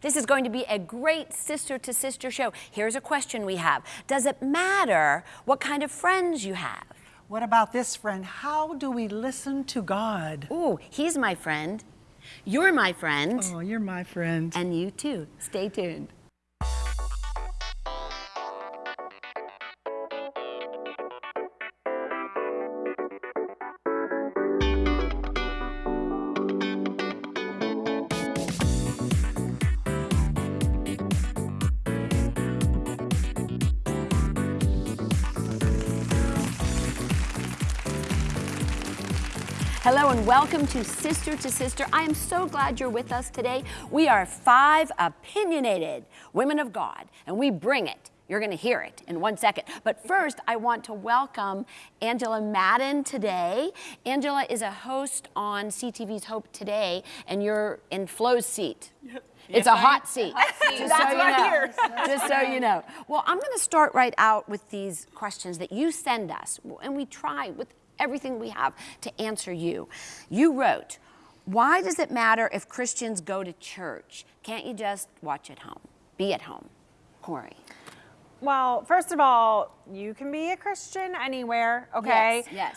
This is going to be a great sister to sister show. Here's a question we have Does it matter what kind of friends you have? What about this friend? How do we listen to God? Ooh, he's my friend. You're my friend. Oh, you're my friend. And you too. Stay tuned. Welcome to Sister to Sister. I am so glad you're with us today. We are five opinionated women of God, and we bring it. You're going to hear it in one second. But first, I want to welcome Angela Madden today. Angela is a host on CTV's Hope Today, and you're in Flo's seat. Yep. It's yes, a hot seat. Hot seat. Just, so you know. Just so you know. Well, I'm going to start right out with these questions that you send us, and we try with everything we have to answer you. You wrote, why does it matter if Christians go to church? Can't you just watch at home, be at home? Corey. Well, first of all, you can be a Christian anywhere, okay? Yes, yes.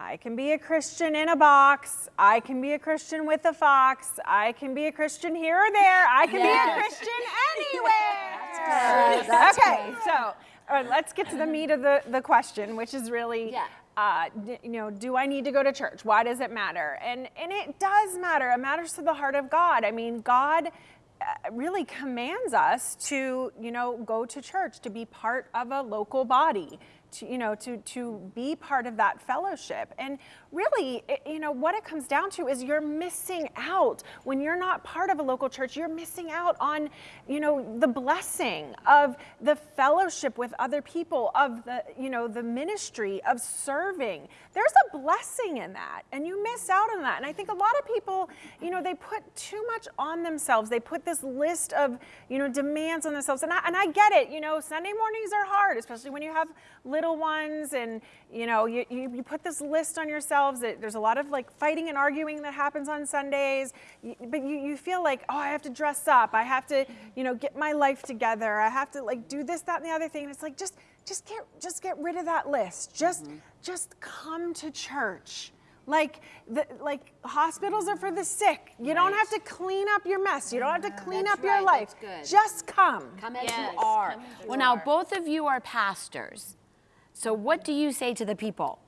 I can be a Christian in a box. I can be a Christian with a fox. I can be a Christian here or there. I can yes. be a Christian anywhere. That's good. That's okay, so uh, let's get to the meat of the, the question, which is really yeah uh, you know, do I need to go to church? Why does it matter? And, and it does matter. It matters to the heart of God. I mean, God uh, really commands us to, you know, go to church, to be part of a local body, to, you know, to, to be part of that fellowship. And really, it, you know, what it comes down to is you're missing out. When you're not part of a local church, you're missing out on, you know, the blessing of the fellowship with other people, of the, you know, the ministry, of serving. There's a blessing in that, and you miss out on that. And I think a lot of people, you know, they put too much on themselves. They put this list of, you know, demands on themselves. And I, and I get it, you know, Sunday mornings are hard, especially when you have little ones and, you know, you, you, you put this list on yourself there's a lot of like fighting and arguing that happens on Sundays, but you, you feel like, oh, I have to dress up. I have to, you know, get my life together. I have to like do this, that, and the other thing. And it's like, just, just get, just get rid of that list. Just, mm-hmm. just come to church. Like, the, like hospitals are for the sick. You right. don't have to clean up your mess. You don't have to clean That's up your life. Just come. Come as yes. you are. As well, now both of you are pastors. So what do you say to the people?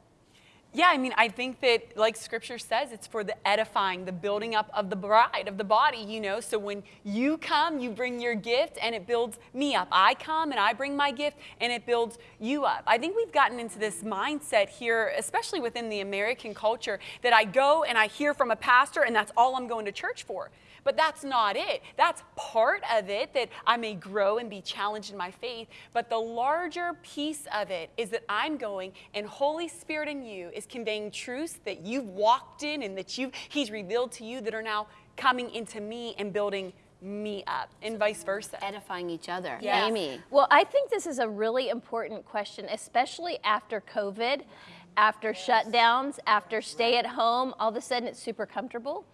Yeah, I mean, I think that, like scripture says, it's for the edifying, the building up of the bride, of the body, you know. So when you come, you bring your gift and it builds me up. I come and I bring my gift and it builds you up. I think we've gotten into this mindset here, especially within the American culture, that I go and I hear from a pastor and that's all I'm going to church for. But that's not it. That's part of it that I may grow and be challenged in my faith. But the larger piece of it is that I'm going and Holy Spirit in you is conveying truths that you've walked in and that you've He's revealed to you that are now coming into me and building me up and vice versa. Edifying each other. Yes. Amy. Well, I think this is a really important question, especially after COVID, after yes. shutdowns, after stay at home, all of a sudden it's super comfortable.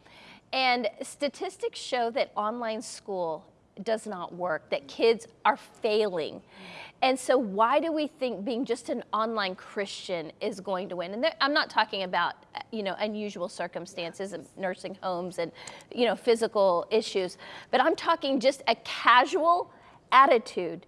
And statistics show that online school does not work, that kids are failing. And so why do we think being just an online Christian is going to win? And there, I'm not talking about, you know, unusual circumstances of nursing homes and, you know, physical issues, but I'm talking just a casual attitude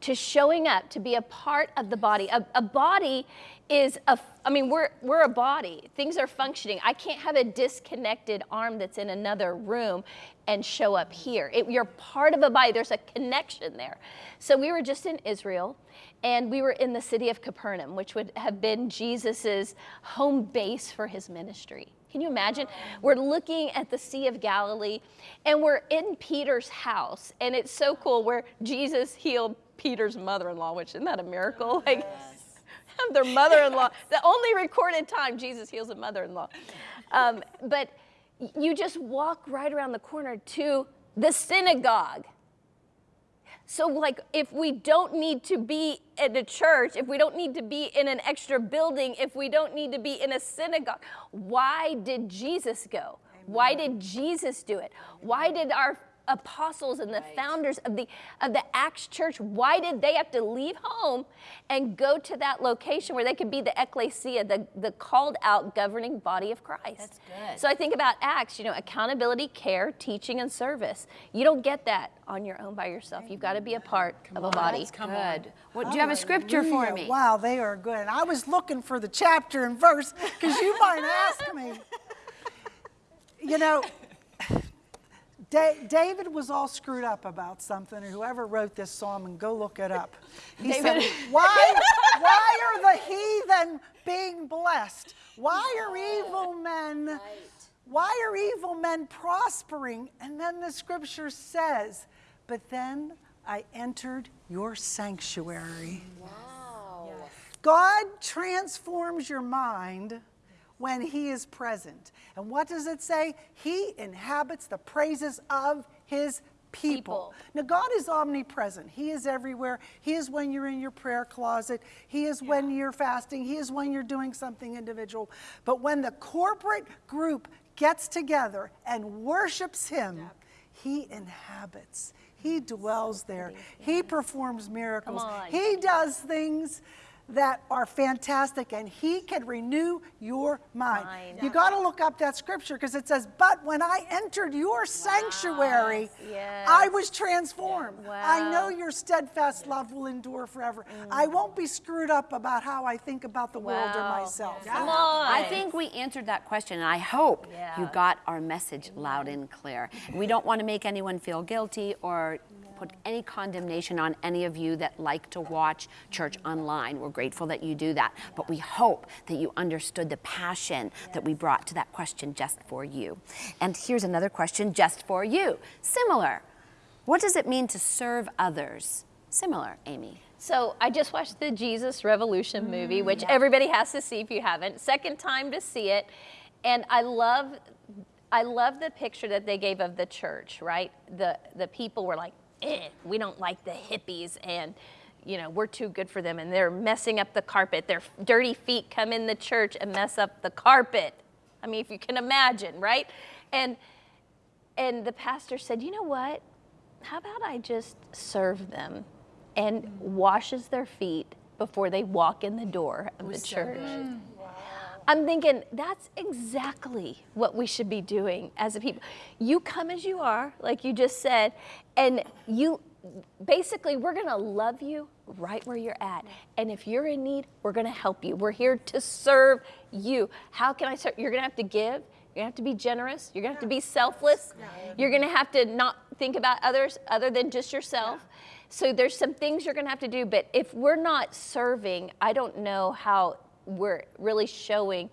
to showing up to be a part of the body. A, a body is a, I mean, we're, we're a body. Things are functioning. I can't have a disconnected arm that's in another room and show up here. It, you're part of a body. There's a connection there. So we were just in Israel and we were in the city of Capernaum, which would have been Jesus's home base for his ministry. Can you imagine? We're looking at the Sea of Galilee and we're in Peter's house. And it's so cool where Jesus healed Peter's mother-in-law, which isn't that a miracle? Like their mother-in-law. the only recorded time Jesus heals a mother-in-law. Um, but you just walk right around the corner to the synagogue. So like if we don't need to be at a church, if we don't need to be in an extra building, if we don't need to be in a synagogue, why did Jesus go? Why did Jesus do it? Why did our apostles and the founders of the of the Acts church, why did they have to leave home and go to that location where they could be the ecclesia, the, the called out governing body of Christ? That's good. So I think about Acts, you know, accountability, care, teaching, and service. You don't get that on your own by yourself. You've got to be a part of a body. Come Good. on. What, do you have a scripture for Hallelujah. me? Wow, they are good. And I was looking for the chapter and verse because you might ask me. You know, Da- David was all screwed up about something, or whoever wrote this psalm, and go look it up. He said, why, why are the heathen being blessed? Why are evil men, why are evil men prospering? And then the scripture says, but then I entered your sanctuary. Wow. God transforms your mind when He is present. And what does it say? He inhabits the praises of His people. People. Now, God is omnipresent. He is everywhere. He is when you're in your prayer closet. He is when you're fasting. He is when you're doing something individual. But when the corporate group gets together and worships Him, He inhabits. He dwells there. He performs miracles. He does things that are fantastic and he can renew your mind. Mind. You got to look up that scripture because it says, "But when I entered your sanctuary, Yes. I was transformed. I know your steadfast love will endure forever. I mm. won't be screwed up about how I think about the world or Wow. myself." Come on. I think we answered that question, and I hope you got our message loud and clear. We don't want to make anyone feel guilty or put any condemnation on any of you that like to watch church online. We're grateful that you do that, but we hope that you understood the passion that we brought to that question just for you. And here's another question just for you. Similar. What does it mean to serve others? Similar, Amy. So I just watched the Jesus Revolution mm. movie, which everybody has to see if you haven't. Second time to see it, and I love, I love the picture that they gave of the church. Right, the the people were like, eh, we don't like the hippies, and you know we're too good for them, and they're messing up the carpet. Their dirty feet come in the church and mess up the carpet. I mean, if you can imagine, right? And and the pastor said, you know what? How about I just serve them and washes their feet before they walk in the door of the church? I'm thinking that's exactly what we should be doing as a people. You come as you are, like you just said, and you basically we're going to love you right where you're at. And if you're in need, we're going to help you. We're here to serve you. How can I serve? You're going to have to give. You're going to have to be generous. You're going to have to be selfless. You're going to have to not think about others other than just yourself. So there's some things you're going to have to do, but if we're not serving, I don't know how we're really showing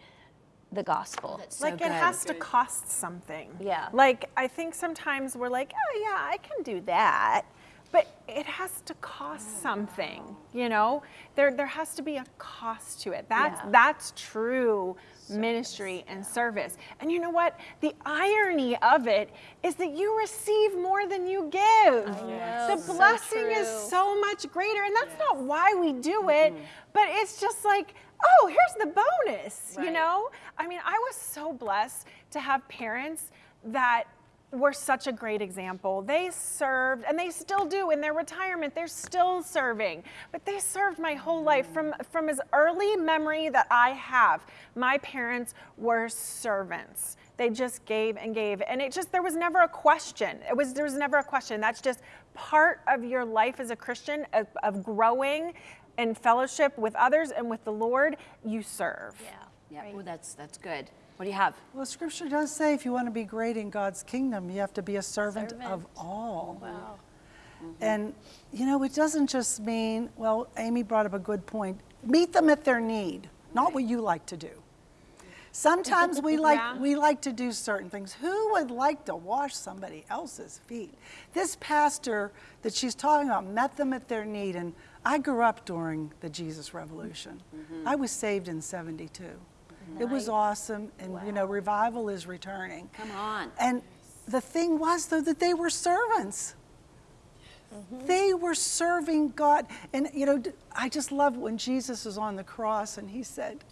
the gospel. So like good. it has to cost something. Yeah. Like I think sometimes we're like, oh yeah, I can do that. But it has to cost something, you know? There there has to be a cost to it. That's Yeah. that's true ministry and service. And you know what? The irony of it is that you receive more than you give. know, the so blessing is so much greater. And that's not why we do it, but it's just like, oh, here's the bonus, you know? I mean, I was so blessed to have parents that were such a great example. They served, and they still do in their retirement. They're still serving, but they served my whole life from from as early memory that I have. My parents were servants. They just gave and gave, and it just there was never a question. It was there was never a question. That's just part of your life as a Christian of, of growing in fellowship with others and with the Lord. You serve. Yeah. Yeah, ooh, that's, that's good. What do you have? Well, Scripture does say if you want to be great in God's kingdom, you have to be a servant, Servant. of all. Wow. Mm-hmm. And, you know, it doesn't just mean, well, Amy brought up a good point. Meet them at their need, not what you like to do. Sometimes we like Yeah. we like to do certain things. Who would like to wash somebody else's feet? This pastor that she's talking about met them at their need, and I grew up during the Jesus Revolution. Mm-hmm. I was saved in '72. It was awesome, and you know, revival is returning. Come on. And the thing was, though, that they were servants. Mm-hmm. They were serving God. And, you know, I just love when Jesus was on the cross and he said,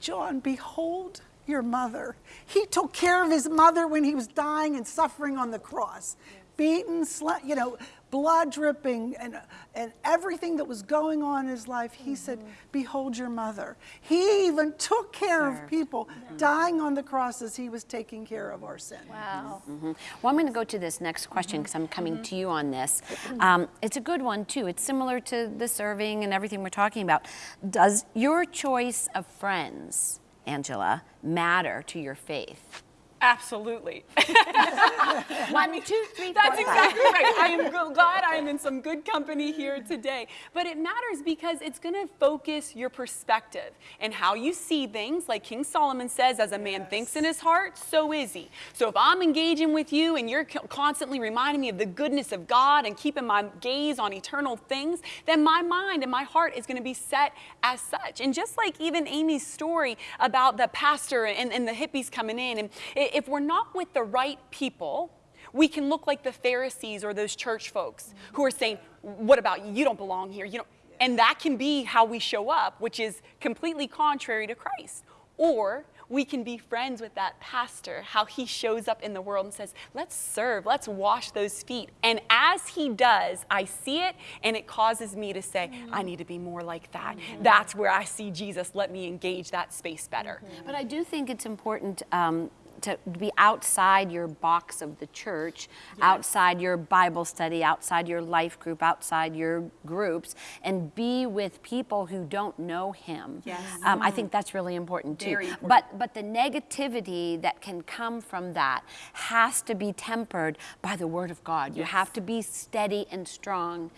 John, behold your mother. He took care of his mother when he was dying and suffering on the cross. Beaten, sla- you know, blood dripping, and, and everything that was going on in his life. He said, mm-hmm. Behold your mother. He even took care of people dying on the cross as he was taking care of our sin. Wow. Mm-hmm. Well, I'm going to go to this next question mm-hmm. because I'm coming to you on this. Um, it's a good one, too. It's similar to the serving and everything we're talking about. Does your choice of friends, Angela, matter to your faith? Absolutely. One, two, three, That's four, five. exactly right. I am glad I am in some good company here today. But it matters because it's going to focus your perspective and how you see things. Like King Solomon says, as a man thinks in his heart, so is he. So if I'm engaging with you and you're constantly reminding me of the goodness of God and keeping my gaze on eternal things, then my mind and my heart is going to be set as such. And just like even Amy's story about the pastor and, and the hippies coming in, and if we're not with the right people, we can look like the Pharisees or those church folks who are saying, What about you? You don't belong here. You don't. And that can be how we show up, which is completely contrary to Christ. Or we can be friends with that pastor, how he shows up in the world and says, Let's serve, let's wash those feet. And as he does, I see it and it causes me to say, I need to be more like that. That's where I see Jesus. Let me engage that space better. But I do think it's important um, to be outside your box of the church, outside your Bible study, outside your life group, outside your groups, and be with people who don't know Him. Yes. Um, I think that's really important too. Important. But but the negativity that can come from that has to be tempered by the Word of God. You have to be steady and strong.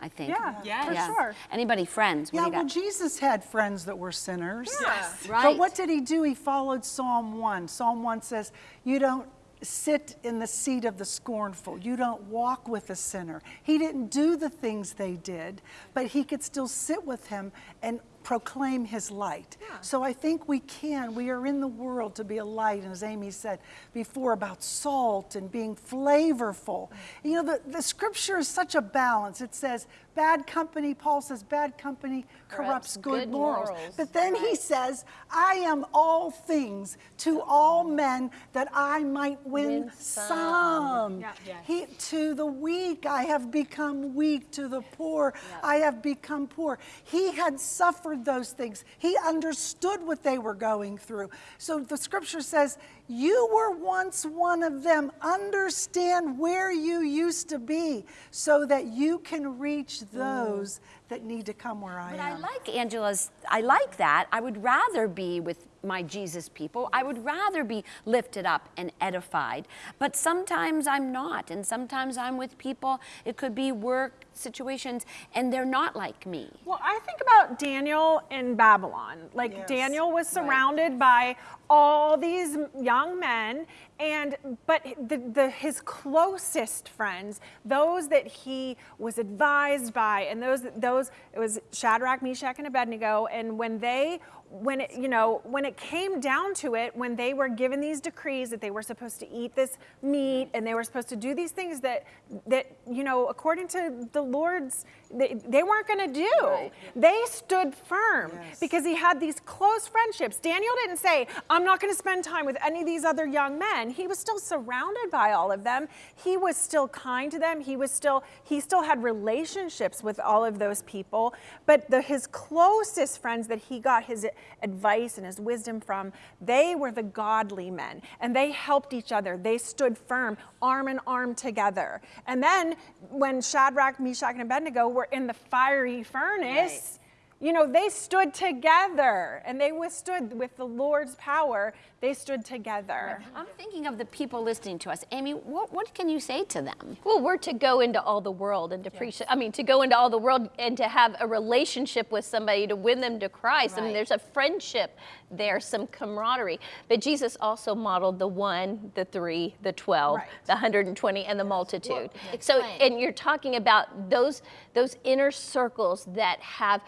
I think. Yeah, Yes. for sure. Anybody, friends? What Yeah, do you well. Jesus had friends that were sinners. Yes. Right. But what did he do? He followed Psalm 1. Psalm 1 says, You don't sit in the seat of the scornful, you don't walk with a sinner. He didn't do the things they did, but he could still sit with him and proclaim his light. So I think we can. We are in the world to be a light, and as Amy said before about salt and being flavorful. Mm-hmm. You know, the, the scripture is such a balance. It says, bad company, Paul says, bad company corrupts, Corrupts good, good morals. morals. But then he says, I am all things to all men that I might win, Win some. some. Yeah. He, to the weak, I have become weak. To the poor, I have become poor. He had suffered those things. He understood what they were going through. So the scripture says, You were once one of them. Understand where you used to be so that you can reach mm. those that need to come where I am. But I like Angela's, I like that. I would rather be with my Jesus people. I would rather be lifted up and edified. But sometimes I'm not. And sometimes I'm with people, it could be work situations, and they're not like me. Well, I think about Daniel in Babylon. Like Yes, Daniel was right. surrounded by all these young men, and but the, the his closest friends, those that he was advised by, and those those it was Shadrach, Meshach, and Abednego. And when they when it you know when it came down to it, when they were given these decrees that they were supposed to eat this meat and they were supposed to do these things that that you know according to the Lord's they, they weren't going to do. They stood firm Yes. because he had these close friendships. Daniel didn't say, I'm not going to spend time with any of these other young men. He was still surrounded by all of them. He was still kind to them. He was still, he still had relationships with all of those people. But the, his closest friends that he got his advice and his wisdom from, they were the godly men. And they helped each other. They stood firm, arm in arm together. And then when Shadrach, Meshach, and Abednego were in the fiery furnace, you know, they stood together and they withstood with the Lord's power. They stood together. I'm thinking of the people listening to us. Amy, what, what can you say to them? Well, we're to go into all the world and to preach. I mean, to go into all the world and to have a relationship with somebody to win them to Christ. I mean, there's a friendship there, some camaraderie. But Jesus also modeled the one, the three, the 12, Right. the 120, and the multitude. so, and you're talking about those those inner circles that have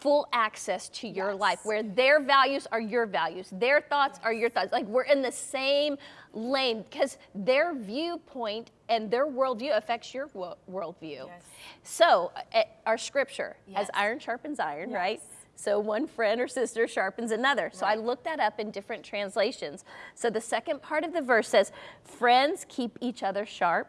full access to your life where their values are your values their thoughts are your thoughts like we're in the same lane because their viewpoint and their worldview affects your wo- worldview so uh, our scripture as iron sharpens iron right So one friend or sister sharpens another. So I looked that up in different translations. So the second part of the verse says, Friends keep each other sharp.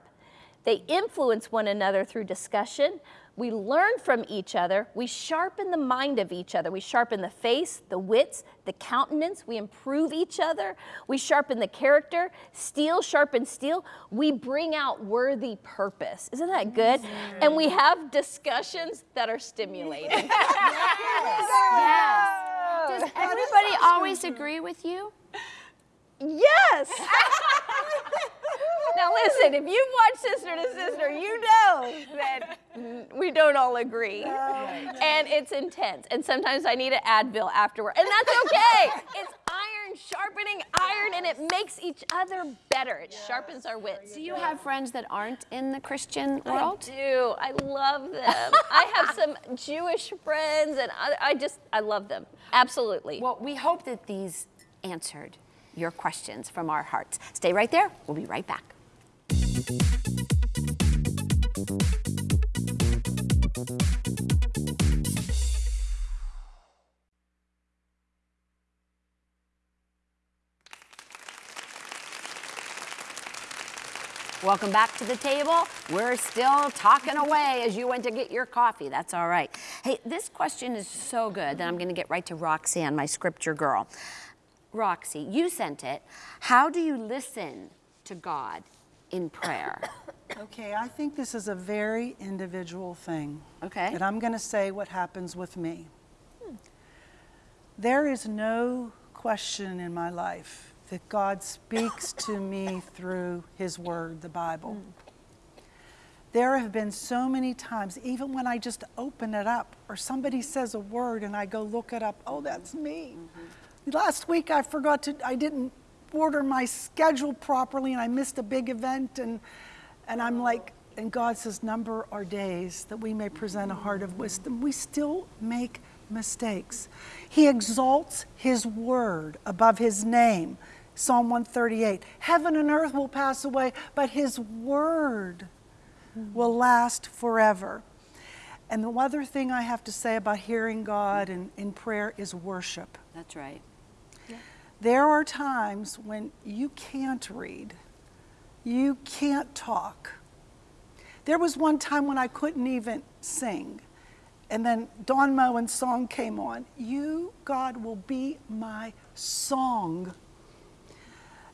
They influence one another through discussion. We learn from each other. We sharpen the mind of each other. We sharpen the face, the wits, the countenance. We improve each other. We sharpen the character. Steel sharpens steel. We bring out worthy purpose. Isn't that good? And we have discussions that are stimulating. Yes. Does everybody always agree with you? Yes. now listen, if you've watched Sister to Sister, you know that we don't all agree. And it's intense. And sometimes I need an Advil afterward. And that's okay. it's iron sharpening iron and it makes each other better. It sharpens our wits. Do you have friends that aren't in the Christian world? I do. I love them. I have some Jewish friends and I, I just, I love them. Absolutely. Well, we hope that these answered your questions from our hearts. Stay right there. We'll be right back. Welcome back to the table. We're still talking away as you went to get your coffee. That's all right. Hey, this question is so good that I'm going to get right to Roxanne, my scripture girl. Roxy, you sent it. How do you listen to God in prayer? Okay, I think this is a very individual thing. Okay. And I'm going to say what happens with me. There is no question in my life that God speaks to me through His Word, the Bible. Hmm. There have been so many times, even when I just open it up or somebody says a word and I go look it up, oh, that's me. Mm-hmm. Last week I forgot to, I didn't order my schedule properly and I missed a big event and, and I'm like, and God says, number our days that we may present a heart of wisdom. We still make mistakes. He exalts His word above His name. Psalm 138 Heaven and earth will pass away, but His word will last forever. And the other thing I have to say about hearing God and in prayer is worship. That's right. There are times when you can't read, you can't talk. There was one time when I couldn't even sing. And then Don Moen's song came on. You, God, will be my song.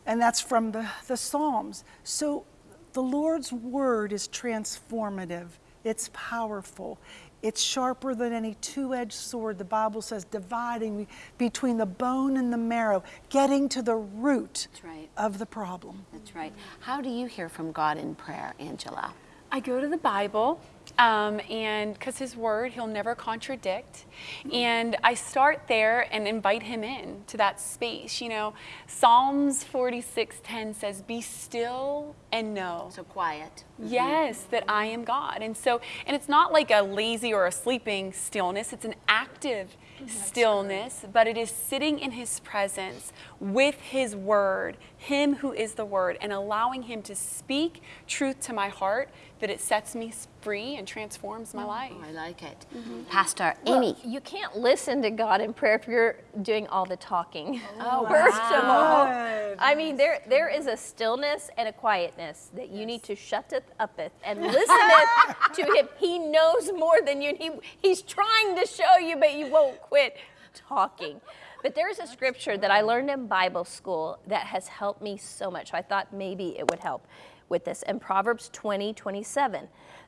And that's from the, the Psalms. So the Lord's word is transformative, it's powerful, it's sharper than any two edged sword, the Bible says, dividing between the bone and the marrow, getting to the root right. of the problem. That's right. How do you hear from God in prayer, Angela? I go to the Bible, um, and because His Word, He'll never contradict. And I start there and invite Him in to that space. You know, Psalms 46:10 says, "Be still and know." So quiet. Yes, that I am God. And so, and it's not like a lazy or a sleeping stillness, it's an active stillness, but it is sitting in His presence with His Word, Him who is the Word, and allowing Him to speak truth to my heart that it sets me free and transforms my life. Oh, I like it. Mm-hmm. Pastor Amy. Well, you can't listen to God in prayer if you're doing all the talking. Oh, First of all, Good. I mean, there there is a stillness and a quietness that you need to shut it uppeth and listen to him. He knows more than you. He, he's trying to show you, but you won't quit talking. But there's a scripture that I learned in Bible school that has helped me so much. I thought maybe it would help with this. In Proverbs 20, 27,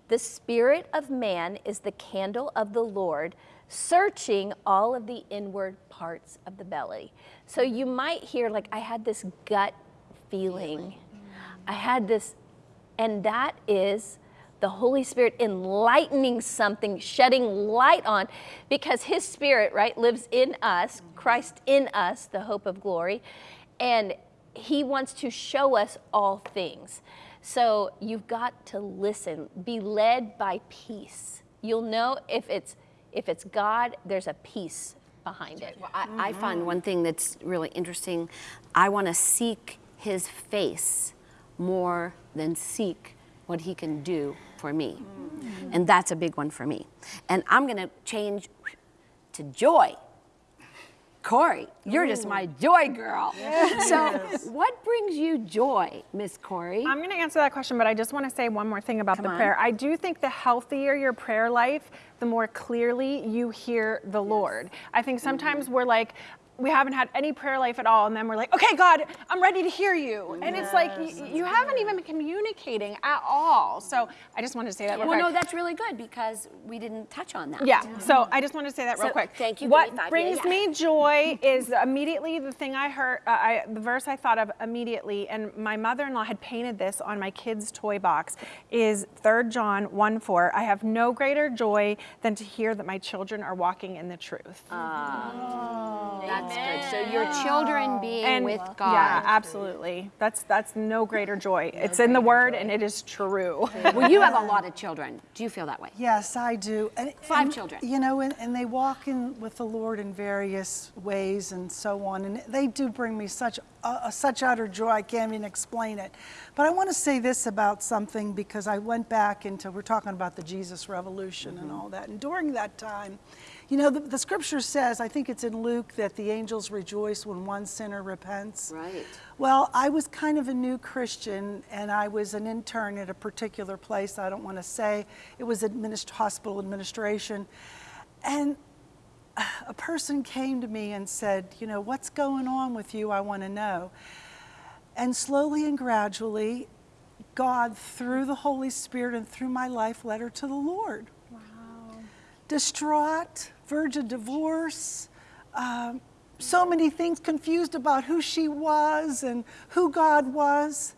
the spirit of man is the candle of the Lord, searching all of the inward parts of the belly. So you might hear, like, I had this gut feeling. I had this, and that is the Holy Spirit enlightening something, shedding light on, because His Spirit, right, lives in us, Christ in us, the hope of glory, and He wants to show us all things. So you've got to listen, be led by peace. You'll know if it's if it's God, there's a peace behind it. Well, I, I find one thing that's really interesting. I want to seek his face more than seek what he can do for me. Mm. And that's a big one for me. And I'm going to change to joy. Corey, you're just my joy girl. So, what brings you joy, Miss Corey? I'm going to answer that question, but I just want to say one more thing about Come the on. prayer. I do think the healthier your prayer life, the more clearly you hear the Lord. I think sometimes Mm-hmm. we're like, we haven't had any prayer life at all, and then we're like, okay, God, I'm ready to hear you. And it's like, you, you haven't even been communicating at all. So I just wanted to say that real well, quick. no, that's really good because we didn't touch on that. Yeah, so I just want to say that real So, quick. thank you, What me five. Yeah, brings yeah. me joy is immediately the thing I heard, uh, I, the verse I thought of immediately, and my mother-in-law had painted this on my kids' toy box, is 3 John 1 4. I have no greater joy than to hear that my children are walking in the truth. That's good. So, your children being with God. Yeah, absolutely. That's that's no greater joy. it's in the word and it is true. Well, you have a lot of children. Do you feel that way? Yes, I do. And, Five and, children. You know, and, and they walk in with the Lord in various ways and so on. And they do bring me such uh, such utter joy. I can't even explain it. But I want to say this about something because I went back into we're talking about the Jesus Revolution and all that. And during that time, you know, the, the Scripture says, I think it's in Luke, that the angels rejoice when one sinner repents. Right. Well, I was kind of a new Christian, and I was an intern at a particular place. I don't want to say it was administ- hospital administration, and a person came to me and said, "You know, what's going on with you? I want to know." And slowly and gradually, God, through the Holy Spirit and through my life, led her to the Lord. Distraught, verge of divorce. Um, so many things confused about who she was and who God was.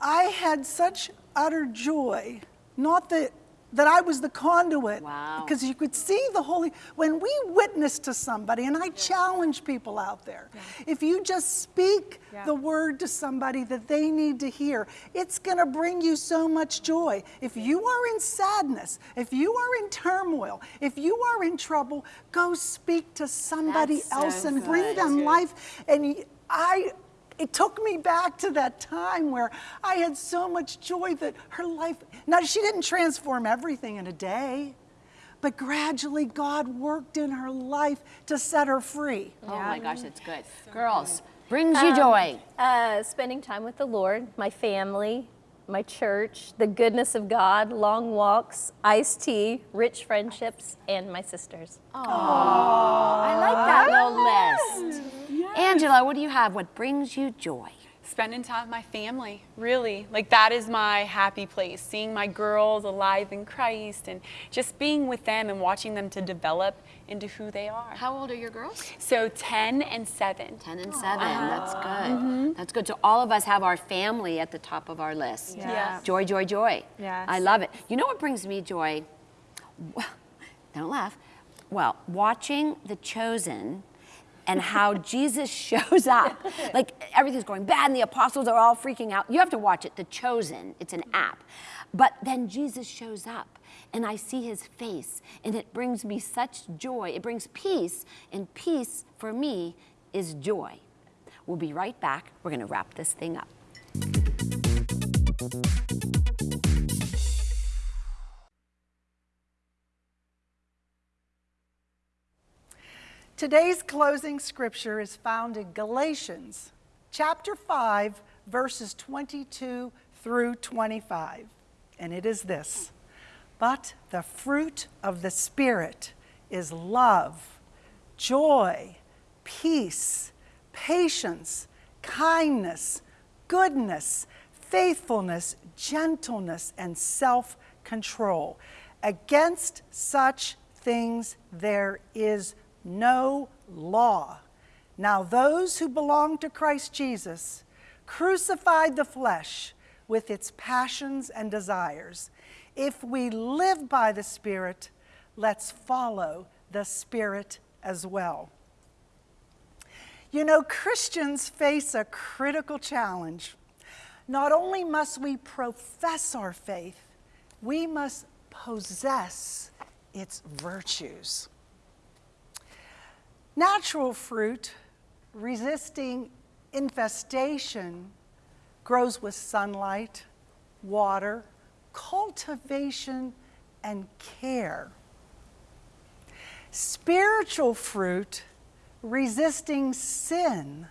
I had such utter joy, not that that I was the conduit, Wow. because you could see the Holy. When we witness to somebody, and I challenge people out there, if you just speak Yeah. the word to somebody that they need to hear, it's going to bring you so much joy. If you are in sadness, if you are in turmoil, if you are in trouble, go speak to somebody That's so else and bring them life. And I, it took me back to that time where I had so much joy that her life, now she didn't transform everything in a day, but gradually God worked in her life to set her free. Oh my gosh, that's good. Girls, brings you joy. Uh, spending time with the Lord, my family, my church, the goodness of God, long walks, iced tea, rich friendships, and my sisters. Oh, I like that little list. Angela, what do you have? What brings you joy? Spending time with my family, really. Like that is my happy place. Seeing my girls alive in Christ and just being with them and watching them to develop into who they are. How old are your girls? So 10 and 7. 10 and 7. That's good. Mm-hmm. That's good. So all of us have our family at the top of our list. Yeah. Joy, joy, joy. Yes. I love it. You know what brings me joy? Don't laugh. Well, watching The Chosen and how Jesus shows up. Like everything's going bad and the apostles are all freaking out. You have to watch it, The Chosen. It's an app. But then Jesus shows up and I see his face and it brings me such joy. It brings peace, and peace for me is joy. We'll be right back. We're going to wrap this thing up. Today's closing scripture is found in Galatians chapter 5, verses 22 through 25. And it is this But the fruit of the Spirit is love, joy, peace, patience, kindness, goodness, faithfulness, gentleness, and self control. Against such things there is no law. Now, those who belong to Christ Jesus crucified the flesh with its passions and desires. If we live by the Spirit, let's follow the Spirit as well. You know, Christians face a critical challenge. Not only must we profess our faith, we must possess its virtues. Natural fruit, resisting infestation, grows with sunlight, water, cultivation, and care. Spiritual fruit, resisting sin,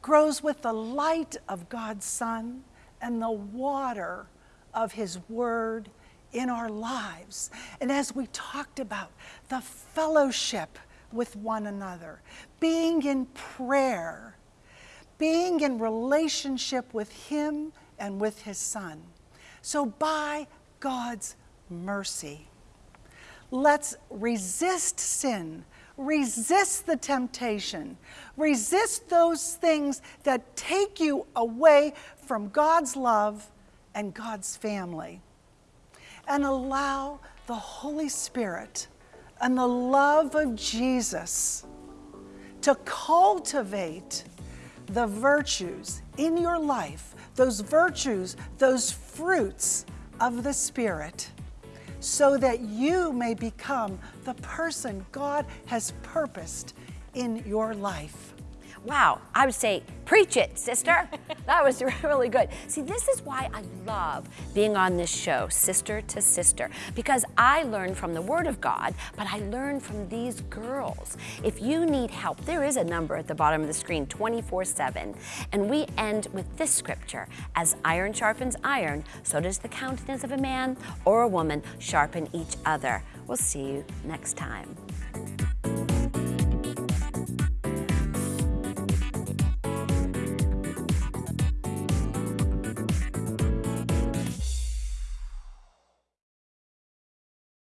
grows with the light of God's Son and the water of His Word in our lives. And as we talked about, the fellowship with one another, being in prayer, being in relationship with Him and with His Son. So, by God's mercy, let's resist sin, resist the temptation, resist those things that take you away from God's love and God's family, and allow the Holy Spirit and the love of Jesus to cultivate the virtues in your life, those virtues, those fruits of the Spirit, so that you may become the person God has purposed in your life. Wow, I would say, preach it, sister. that was really good. See, this is why I love being on this show, Sister to Sister, because I learn from the Word of God, but I learn from these girls. If you need help, there is a number at the bottom of the screen 24 7. And we end with this scripture As iron sharpens iron, so does the countenance of a man or a woman sharpen each other. We'll see you next time.